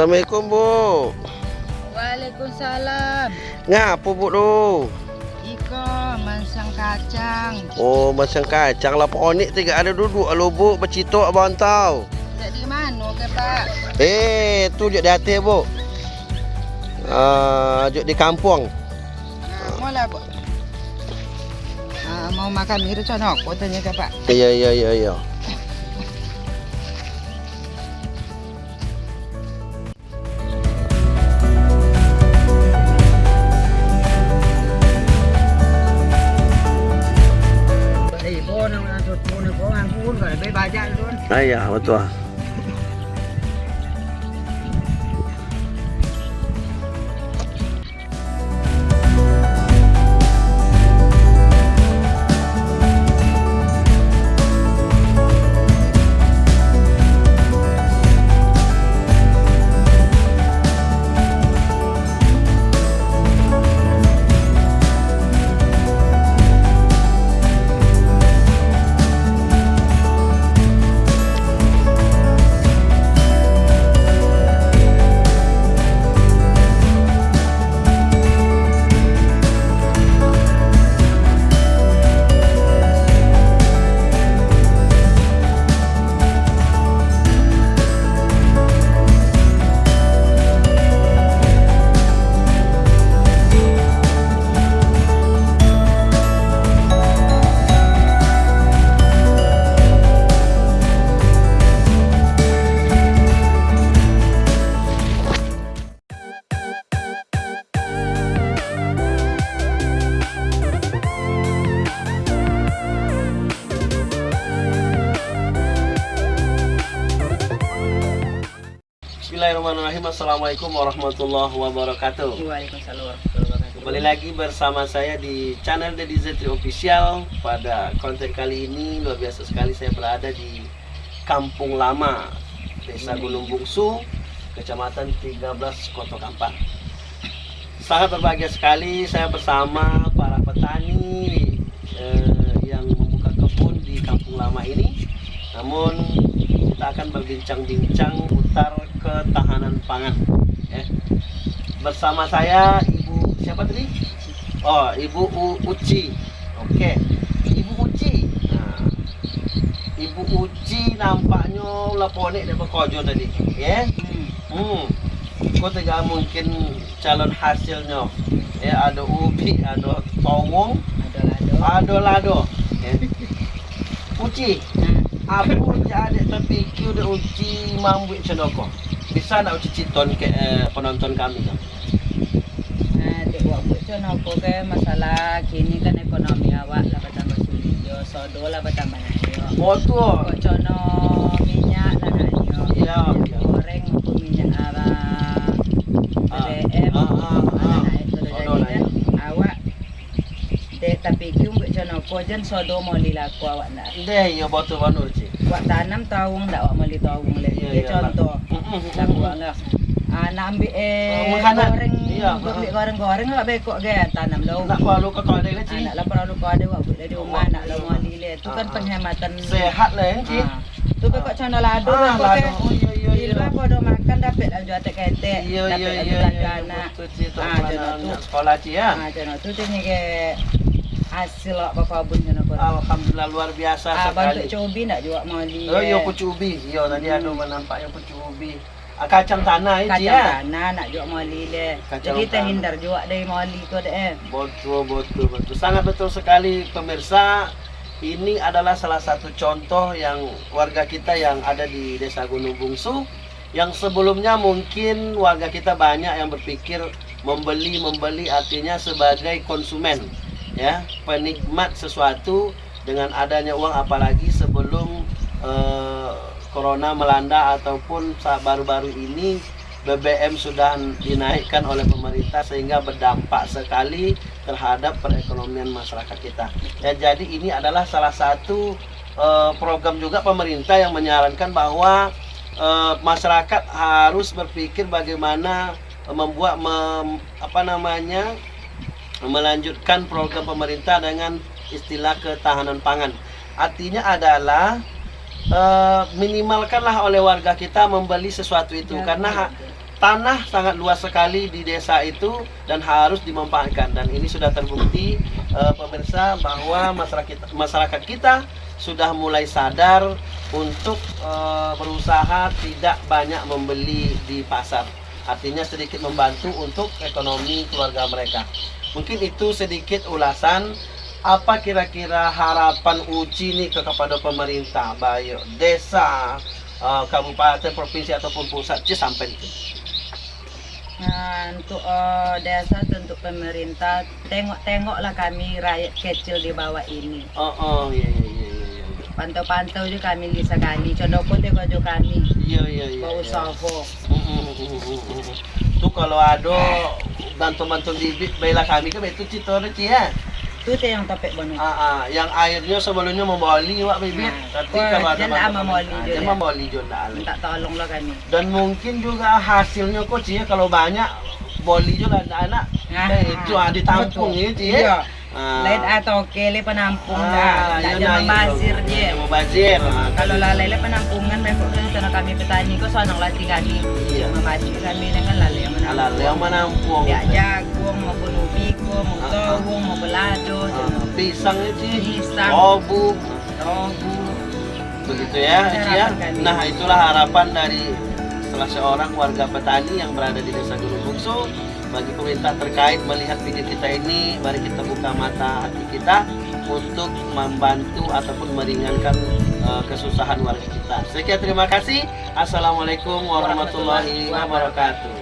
Assalamualaikum Bu. Waalaikumsalam. Ngapa Bu tu? Iko mansang kacang. Oh, macam kacang lah ponik tiga ada duduk alo Bu bercitok abang tahu. Tak di mana ke Pak? Eh, tu juk di atas Bu. Ah, juk di kampung. Ha, mau lah Bu. Ha, mau makan mie tu conok, aku tanya ke Pak. Ya ya ya ya. Baca tu. Ayah betul. Bismillahirrahmanirrahim. Assalamualaikum warahmatullahi wabarakatuh. Waalaikumsalam. Kembali lagi bersama saya di channel Deddy Zetri Official Pada konten kali ini luar biasa sekali saya berada di Kampung Lama Desa Gunung Bungsu Kecamatan 13 Kota Kampar Sangat berbahagia sekali saya bersama para petani eh, yang membuka kebun di Kampung Lama ini Namun kita akan berbincang-bincang putar ketahanan pangan eh. Bersama saya Ibu siapa tadi? Oh, Ibu U Uci. Oke. Ibu Uci. Nah. Ibu Uci nampaknya laponik dia berkojo tadi, ya. Hmm. Kau tidak mungkin calon hasilnya. Ya, ada ubi, ada tawong, Ada lado. ada lado. Ya. Uci, apa je adik terfikir dia Uci mambu cenoko? Bisa nak Uci citon ke eh, penonton kami kan? Nah, dek buat kau ke masalah kini kan ekonomi awak lah bertambah sulit yo, sodo lah bertambah naik yo. Oh tu. Cono minyak lah nak yo. Ya, ya. Goreng untuk minyak apa? BBM. Ah, ah, ah. Naik kan. Awak dek tapi kau jen sodo mau laku awak nak. Deh, ya betul betul Uci. Awak tanam tawung tak awak meli tawung le. Ya, Dia ya, contoh. Mm-mm, Laku mm-mm. awak Ah, nak ambil eh Oh, makanan. goreng, Iya, buat ah. beli goreng-goreng awak bekok ke tanam lau. Nak perlu ke kau ada lagi. Anak lah perlu kau ada buat di rumah nak lau mali le. Tu kan Ah, ah. penghematan Sehat lah ya, Ci. Ah. Tu bekok cono lado Ah, bekok lado. ke. Oh, iya, iya, Di iya. luar pada makan dapat lah jual tek ketek. Iya, dapat iya, lah iya, belanja iya. anak. Betul, Ci. Tak Ah, pernah jodoh tu. nak sekolah, Ci ya. Ah, jono tu tu ni ke hasil bakabun jono kau. Alhamdulillah luar biasa Ah, bantu sekali. cobi nak jual mali. Oh, eh. yo pucuk ubi. Yo tadi Hmm. ada menampaknya pucuk ubi. Ah, kacang tanah ya, Ci Kacang ya. tanah nak jual mali le. Kacang Jadi tanah. terhindar jual dari mali tu ada eh. Betul, betul, betul. Sangat betul sekali pemirsa. Ini adalah salah satu contoh yang warga kita yang ada di Desa Gunung Bungsu yang sebelumnya mungkin warga kita banyak yang berpikir membeli membeli artinya sebagai konsumen ya penikmat sesuatu dengan adanya uang apalagi sebelum eh, corona melanda ataupun saat baru-baru ini BBM sudah dinaikkan oleh pemerintah sehingga berdampak sekali terhadap perekonomian masyarakat kita. Ya, jadi ini adalah salah satu eh, program juga pemerintah yang menyarankan bahwa eh, masyarakat harus berpikir bagaimana eh, membuat mem- apa namanya melanjutkan program pemerintah dengan istilah ketahanan pangan. Artinya adalah eh, minimalkanlah oleh warga kita membeli sesuatu itu. Ya, karena ha- tanah sangat luas sekali di desa itu dan harus dimanfaatkan. Dan ini sudah terbukti eh, pemirsa bahwa masyarakat masyarakat kita sudah mulai sadar untuk eh, berusaha tidak banyak membeli di pasar artinya sedikit membantu untuk ekonomi keluarga mereka. Mungkin itu sedikit ulasan apa kira-kira harapan Uci nih ke kepada pemerintah? Baik desa eh, kabupaten provinsi ataupun pusat Ci sampai itu Nah, untuk eh, desa untuk pemerintah tengok-tengoklah kami rakyat kecil di bawah ini. oh oh iya iya iya Pantau-pantau juga kami di sekali. Codoko tengok juga kami. iya iya iya Bau mm, mm. tuh kalau ada bantu-bantu bibit bela kami kan itu cito Ci ya Itu teh yang topik bonus. Ah, ah, yang airnya sebelumnya memboli wak bibit Nah, tapi kalau ada bantu- memboli ah, juga. dia memboli juga Minta tolonglah kami. dan mungkin juga hasilnya kok Ci ya kalau banyak boli juga anak-anak Nah, eh, itu ah, ditampung ya Ci ya Iya. Ah. Lain atau kele penampung Ah, dah. iya, Tak jangan bazir iya. je. Membazir. Ah, Kalau lalai penampungan mereka kan sana kami petani kok sana latih kami. Iya. Membaci kami dengan lalai yang menampung. Alal yang menampung. Ya jagung maupun ubi ko, mau Ah, ah. tawong, mau belado, Ah, pisang ya Ci. Pisang. Tobu. tobu. Begitu ya, Ada ya. Nah, itulah harapan dari salah seorang warga petani yang berada di Desa Gunung Bungsu bagi pemerintah terkait melihat video kita ini, mari kita buka mata hati kita untuk membantu ataupun meringankan eh, kesusahan warga kita. Sekian terima kasih. Assalamualaikum warahmatullahi wabarakatuh.